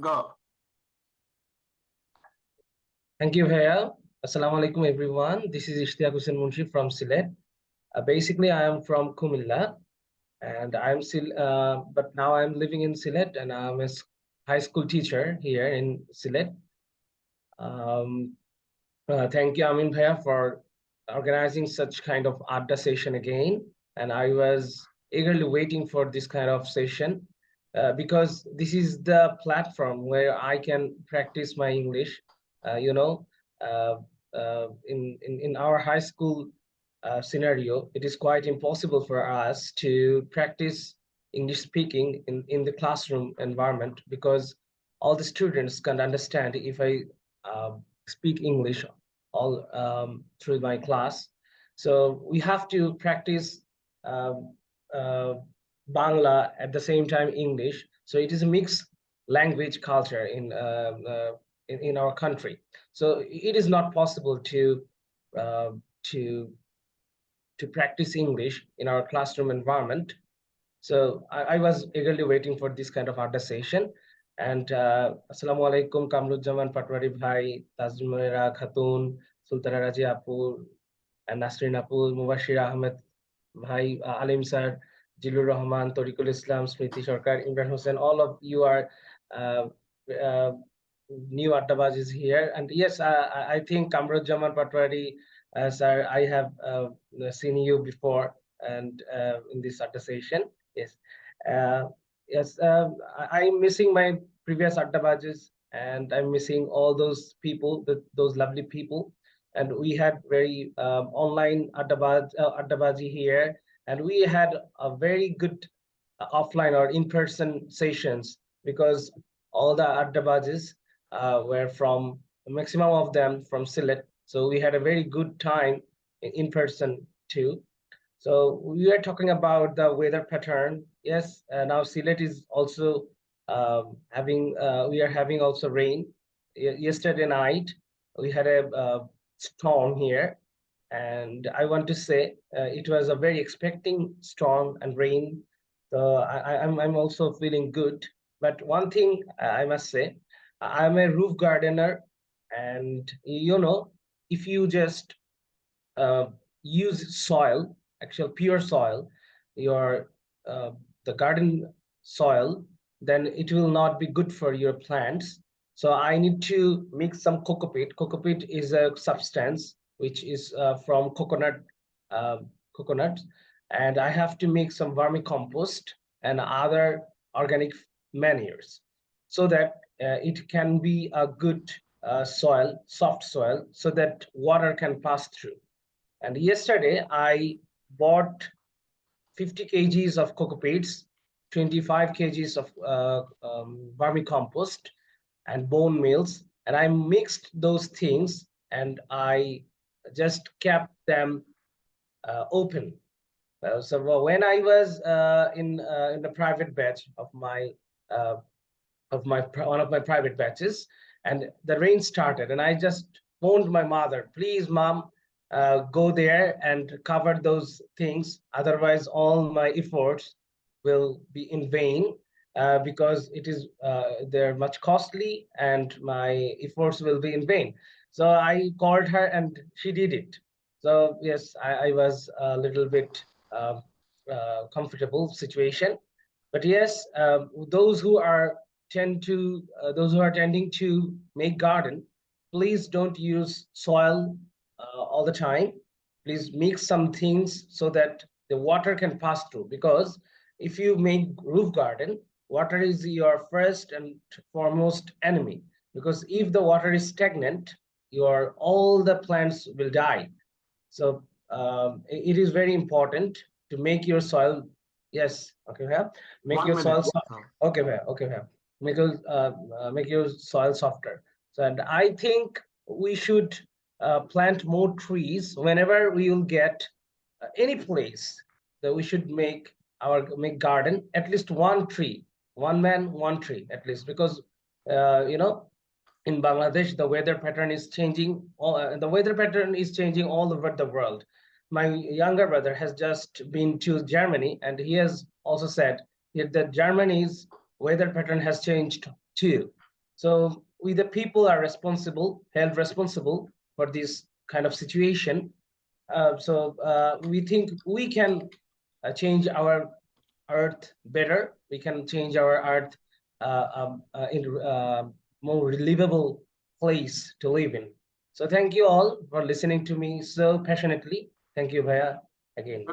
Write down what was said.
Go. Thank you, Bhaiya. Assalamu alaikum, everyone. This is Ishtiaq Hussain Munshi from Sylhet. Uh, basically, I am from Kumilla, and I'm still, uh, but now I'm living in Sylhet, and I'm a high school teacher here in Sylhet. Um, uh, thank you, Amin Bhaiya, for organizing such kind of Adda session again. And I was eagerly waiting for this kind of session uh, because this is the platform where I can practice my English. Uh, you know, uh, uh, in, in, in our high school uh, scenario, it is quite impossible for us to practice English speaking in, in the classroom environment because all the students can understand if I uh, speak English all um, through my class. So we have to practice um, Bangla at the same time English. So it is a mixed language culture in uh, uh, in, in our country. So it is not possible to uh, to to practice English in our classroom environment. So I, I was eagerly waiting for this kind of Adda session. And uh, Assalamu alaikum, Kamruzzaman Patwari Bhai, Tazmira Khatun, Sultana Raji Apur, and Nasrin Apur, Mubashir Ahmed Bhai, uh, Alim Sir, Jilur Rahman, Tariqul Islam, Smriti Sarkar, Imran Hussain, all of you are uh, uh, new Addabaj is here. And yes, uh, I I think Kamruzzaman Patwari, uh, sir, I have uh, seen you before and uh, in this Adda session. Yes. Yes, um, I, I'm missing my previous Addabajis and I'm missing all those people, the, those lovely people. And we had very um, online Addabaj, uh, Addabaji here, and we had a very good uh, offline or in-person sessions because all the Addabajis uh, were from maximum of them from Sylhet. So we had a very good time in, person too. So we are talking about the weather pattern. Yes, uh, now Sylhet is also um, having, uh, we are having also rain. Ye- Yesterday night, we had a uh, storm here. And I want to say uh, it was a very expecting storm and rain. So I, I- I'm, I'm also feeling good. But one thing uh, I must say, I'm a roof gardener. And you know, if you just uh, use soil, actual pure soil, your uh, the garden soil, then it will not be good for your plants. So I need to mix some cocopeat. Cocopeat is a substance which is uh, from coconut uh, coconut, and I have to make some vermicompost and other organic manures so that uh, it can be a good uh, soil, soft soil, so that water can pass through. And yesterday I bought 50 kgs of cocopeats, 25 kgs of uh, um, vermicompost and bone meals. And I mixed those things and I just kept them uh, open. Uh, so when I was uh, in uh, in the private batch of my uh, of my one of my private batches, and the rain started, and I just phoned my mother, please, mom, uh, go there and cover those things. Otherwise, all my efforts will be in vain because it is they're much costly and my efforts will be in vain. So I called her and she did it. So yes, I, I was a little bit uh, uh, comfortable situation. But yes, um, those who are tend to uh, those who are tending to make garden, please don't use soil uh, all the time. Please mix some things so that the water can pass through. Because if you make roof garden, water is your first and foremost enemy. Because if the water is stagnant, your all the plants will die. So um, it is very important to make your soil. Yes, okay, yeah. Make One your minute. soil soft. Okay, ma'am. Okay, ma'am. Make your uh, uh, make your soil softer. So, and I think we should uh, plant more trees whenever we will get uh, any place that we should make our make garden at least one tree, one man, one tree at least because uh, you know in Bangladesh the weather pattern is changing. All uh, the weather pattern is changing all over the world. My younger brother has just been to Germany and he has also said that Germany's weather pattern has changed too. So we the people are responsible, held responsible for this kind of situation. Uh, so uh, we think we can uh, change our earth better. We can change our earth uh, um, uh, in more livable place to live in. So thank you all for listening to me so passionately. Thank you, Bhaya, again.